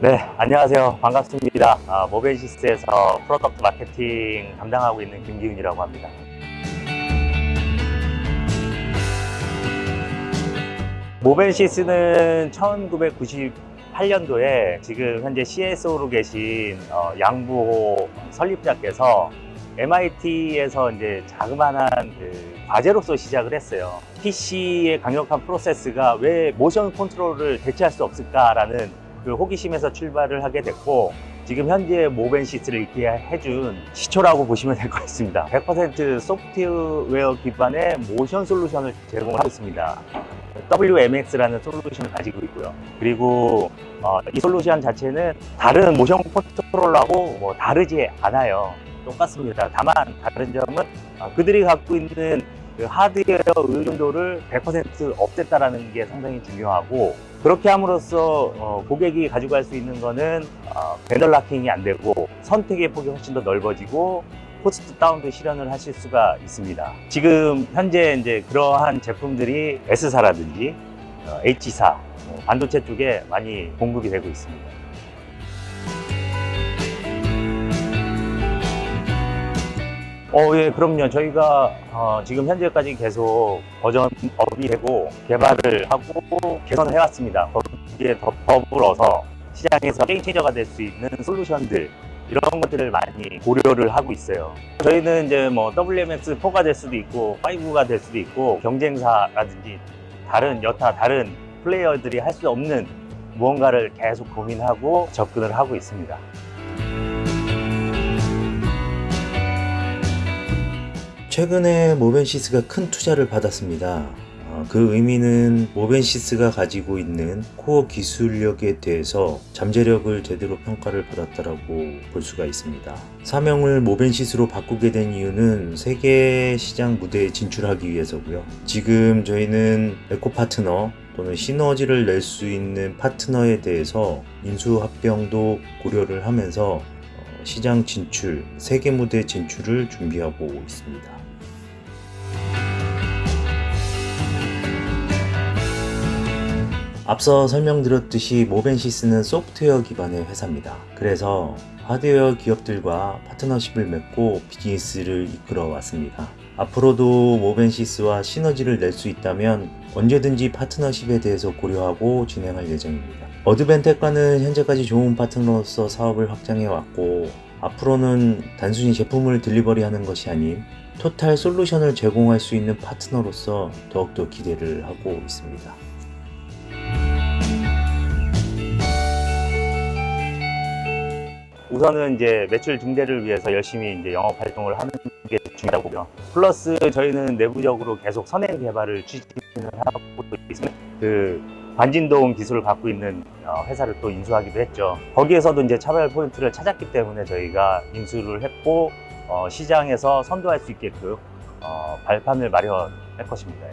네, 안녕하세요. 반갑습니다. 아, 모벤시스에서 product 마케팅 담당하고 있는 김기훈이라고 합니다. 모벤시스는 1998년도에 지금 현재 CSO로 계신 어, 양부호 설립자께서 MIT에서 이제 자그마한 그 과제로서 시작을 했어요. PC의 강력한 프로세서가 왜 모션 컨트롤을 대체할 수 없을까라는 그 호기심에서 출발을 하게 됐고 지금 현재 모벤시스를 있게 해준 시초라고 보시면 될 것 같습니다. 100% 소프트웨어 기반의 모션 솔루션을 제공하고 있습니다. WMX라는 솔루션을 가지고 있고요. 그리고 어, 이 솔루션 자체는 다른 모션 컨트롤러하고 뭐 다르지 않아요. 똑같습니다. 다만 다른 점은 어, 그들이 갖고 있는 그 하드웨어 의존도를 100% 없앴다라는 게 상당히 중요하고 그렇게 함으로써 어, 고객이 가져갈 수 있는 거는 어, vendor locking이 안 되고 선택의 폭이 훨씬 더 넓어지고 cost down도 실현을 하실 수가 있습니다. 지금 현재 이제 그러한 제품들이 S사라든지 어, H사 뭐 반도체 쪽에 많이 공급이 되고 있습니다. 어, 예, 그럼요. 저희가 어, 지금 현재까지 계속 버전 업이 되고 개발을 하고 개선을 해왔습니다. 거기에 더, 더불어서 시장에서 게임 체인저가 될 수 있는 솔루션들 이런 것들을 많이 고려를 하고 있어요. 저희는 이제 뭐 WMX4가 될 수도 있고 5가 될 수도 있고 경쟁사라든지 다른 여타 다른 플레이어들이 할 수 없는 무언가를 계속 고민하고 접근을 하고 있습니다. 최근에 모벤시스가 큰 투자를 받았습니다. 어, 그 의미는 모벤시스가 가지고 있는 코어 기술력에 대해서 잠재력을 제대로 평가를 받았다라고 볼 수가 있습니다. 사명을 모벤시스로 바꾸게 된 이유는 세계 시장 무대에 진출하기 위해서고요. 지금 저희는 에코 파트너 또는 시너지를 낼 수 있는 파트너에 대해서 인수 합병도 고려를 하면서 어, 시장 진출, 세계 무대 진출을 준비하고 있습니다. 앞서 설명드렸듯이 모벤시스는 소프트웨어 기반의 회사입니다. 그래서 하드웨어 기업들과 파트너십을 맺고 비즈니스를 이끌어 왔습니다. 앞으로도 모벤시스와 시너지를 낼 수 있다면 언제든지 파트너십에 대해서 고려하고 진행할 예정입니다. 어드벤텍과는 현재까지 좋은 파트너로서 사업을 확장해 왔고 앞으로는 단순히 제품을 딜리버리하는 것이 아닌 토탈 솔루션을 제공할 수 있는 파트너로서 더욱더 기대를 하고 있습니다. 우선은 이제 매출 증대를 위해서 열심히 이제 영업 활동을 하는 게 중요하고 보고요. 플러스 저희는 내부적으로 계속 선행 개발을 추진을 하고 있습니다. 그 반진동 기술을 갖고 있는 어, 회사를 또 인수하기도 했죠. 거기에서도 이제 차별 포인트를 찾았기 때문에 저희가 인수를 했고 어, 시장에서 선도할 수 있게끔 어, 발판을 마련할 것입니다.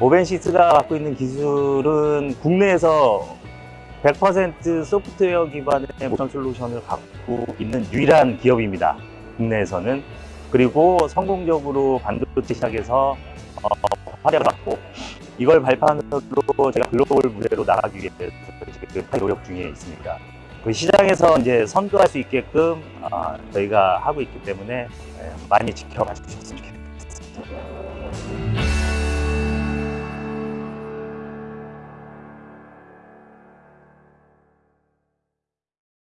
예. 모벤시스가 갖고 있는 기술은 국내에서 100% 소프트웨어 기반의 모션 솔루션을 갖고 있는 유일한 기업입니다. 국내에서는. 그리고 성공적으로 반도체 시장에서 어, 활약을 받고 이걸 발판으로 제가 글로벌 무대로 나가기 위해서 지금 노력 중에 있습니다. 그 시장에서 이제 선도할 수 있게끔 어, 저희가 하고 있기 때문에 예, 많이 지켜봐 주셨으면 좋겠습니다.